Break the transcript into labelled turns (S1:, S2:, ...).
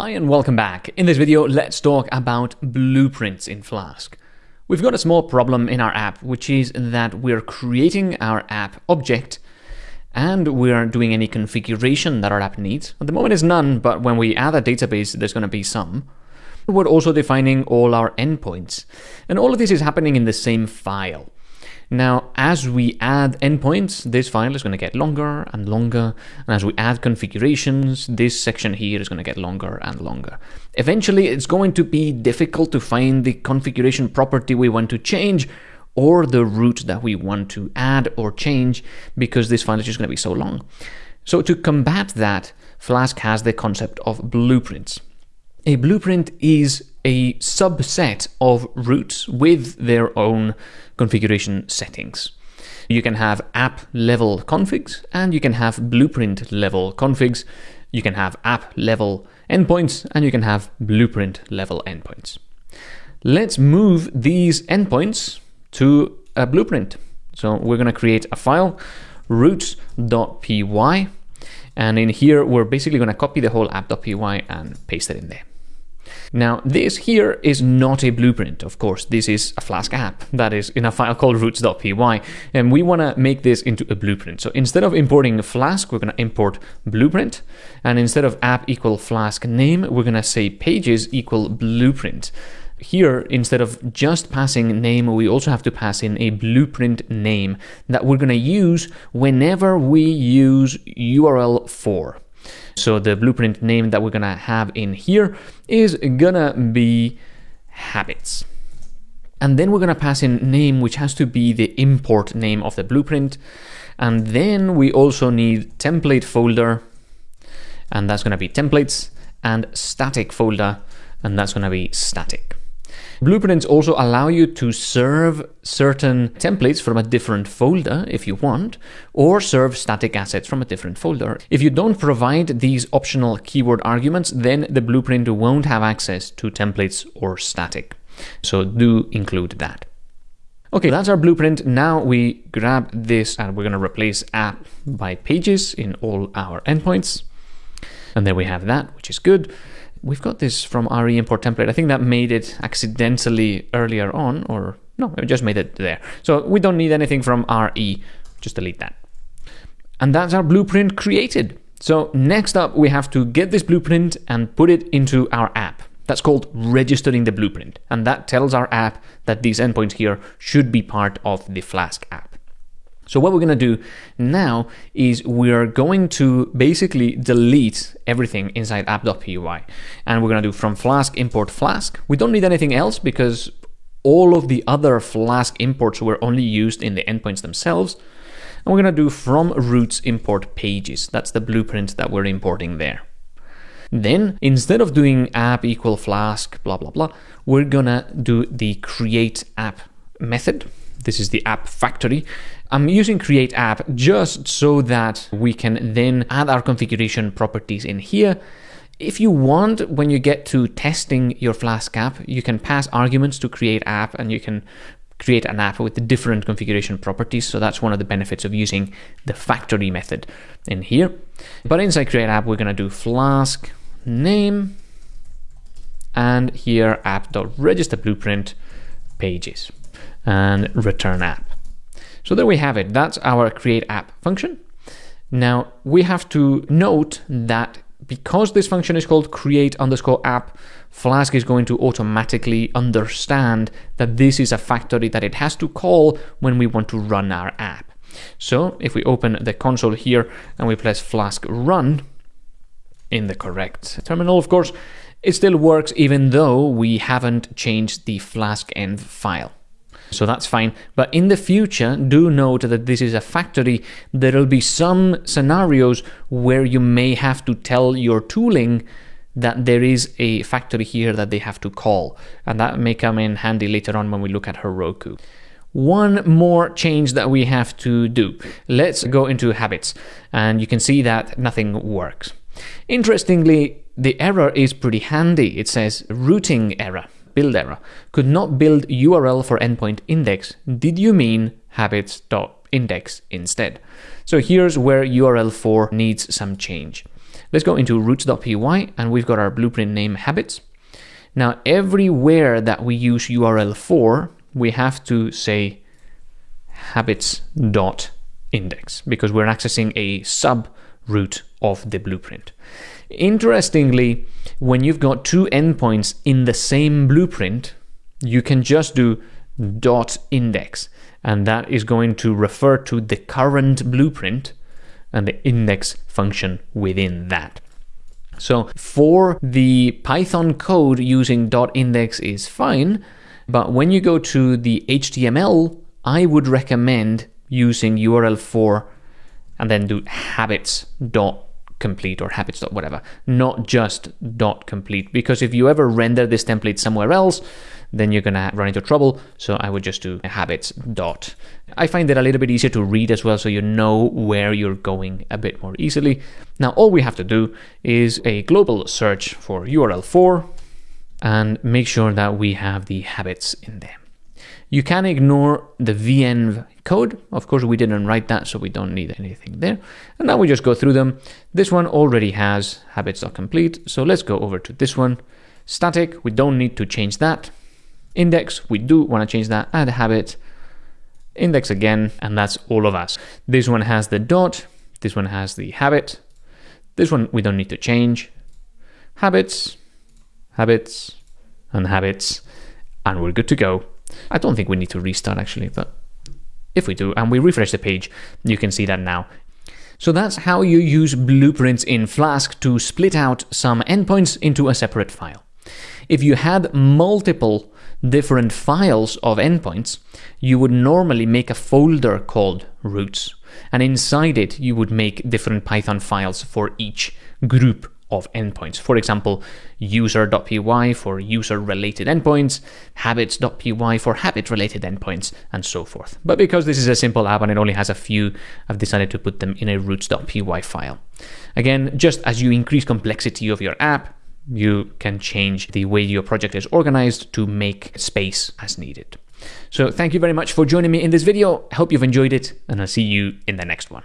S1: Hi and welcome back. In this video, let's talk about blueprints in Flask. We've got a small problem in our app, which is that we're creating our app object and we're doing any configuration that our app needs. At the moment is none, but when we add a database, there's going to be some. We're also defining all our endpoints. And all of this is happening in the same file. Now, as we add endpoints, this file is going to get longer and longer. And as we add configurations, this section here is going to get longer and longer. Eventually, it's going to be difficult to find the configuration property we want to change or the route that we want to add or change because this file is just going to be so long. So to combat that, Flask has the concept of blueprints. A blueprint is a subset of routes with their own configuration settings. You can have app level configs and you can have blueprint level configs. You can have app level endpoints and you can have blueprint level endpoints. Let's move these endpoints to a blueprint. So we're going to create a file routes.py and in here we're basically going to copy the whole app.py and paste it in there. Now, this here is not a blueprint, of course. This is a Flask app that is in a file called routes.py, and we want to make this into a blueprint. So instead of importing Flask, we're going to import blueprint, and instead of app equal Flask name, we're going to say pages equal blueprint. Here, instead of just passing name, we also have to pass in a blueprint name that we're going to use whenever we use URL for. So the blueprint name that we're gonna have in here is gonna be habits. And then we're gonna pass in name, which has to be the import name of the blueprint. And then we also need template folder, and that's gonna be templates, and static folder, and that's gonna be static. Blueprints also allow you to serve certain templates from a different folder if you want, or serve static assets from a different folder. If you don't provide these optional keyword arguments, then the blueprint won't have access to templates or static. So do include that. Okay, that's our blueprint. Now we grab this and we're going to replace app by pages in all our endpoints. And there we have that, which is good. We've got this from RE import template. I think that made it accidentally earlier on, or no, it just made it there. So we don't need anything from RE, just delete that. And that's our blueprint created. So next up, we have to get this blueprint and put it into our app. That's called registering the blueprint. And that tells our app that these endpoints here should be part of the Flask app. So what we're going to do now is we're going to basically delete everything inside app.py. And we're going to do from Flask import Flask. We don't need anything else because all of the other Flask imports were only used in the endpoints themselves. And we're going to do from routes import pages. That's the blueprint that we're importing there. Then, instead of doing app equal flask, blah, blah, blah, we're gonna do the create app method. This is the app factory. I'm using create app just so that we can then add our configuration properties in here. If you want, when you get to testing your Flask app, you can pass arguments to create app and you can create an app with the different configuration properties. So that's one of the benefits of using the factory method in here. But inside create app, we're going to do Flask name and here app.register blueprint pages and return app. So there we have it. That's our create app function. Now we have to note that because this function is called create underscore app, Flask is going to automatically understand that this is a factory that it has to call when we want to run our app. So if we open the console here and we press Flask run in the correct terminal, of course, it still works even though we haven't changed the Flask env file. So that's fine. But in the future, do note that this is a factory. There will be some scenarios where you may have to tell your tooling that there is a factory here that they have to call. And that may come in handy later on when we look at Heroku. One more change that we have to do. Let's go into habits. And you can see that nothing works. Interestingly, the error is pretty handy. It says routing error build error. Could not build URL for endpoint index. Did you mean habits.index instead? So here's where URL for needs some change. Let's go into routes.py and we've got our blueprint name habits. Now, everywhere that we use URL for, we have to say habits.index because we're accessing a sub route of the blueprint. Interestingly, when you've got two endpoints in the same blueprint, you can just do dot index and that is going to refer to the current blueprint and the index function within that. So for the Python code using dot .index is fine, but when you go to the HTML, I would recommend using URL for and then do habits dot complete or habits dot whatever, not just dot complete. Because if you ever render this template somewhere else, then you're gonna run into trouble. So I would just do habits dot. I find it a little bit easier to read as well, so you know where you're going a bit more easily. Now all we have to do is a global search for URL for and make sure that we have the habits in there. You can ignore the venv code. Of course, we didn't write that, so we don't need anything there. And now we just go through them. This one already has habits.complete, so let's go over to this one. Static, we don't need to change that. Index, we do want to change that. Add habit. Index again, and that's all of us. This one has the dot. This one has the habit. This one we don't need to change. Habits, habits, and habits, and we're good to go. I don't think we need to restart actually, but if we do, and we refresh the page, you can see that now. So that's how you use blueprints in Flask to split out some endpoints into a separate file. If you had multiple different files of endpoints, you would normally make a folder called routes. And inside it, you would make different Python files for each group of endpoints. For example, user.py for user-related endpoints, habits.py for habit-related endpoints, and so forth. But because this is a simple app and it only has a few, I've decided to put them in a routes.py file. Again, just as you increase complexity of your app, you can change the way your project is organized to make space as needed. So thank you very much for joining me in this video. I hope you've enjoyed it, and I'll see you in the next one.